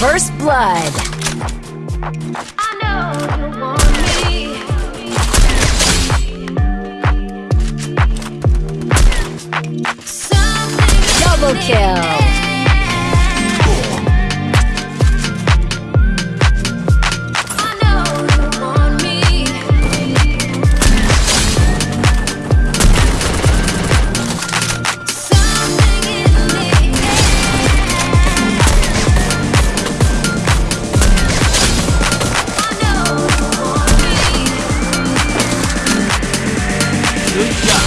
First blood. Double kill. Yeah.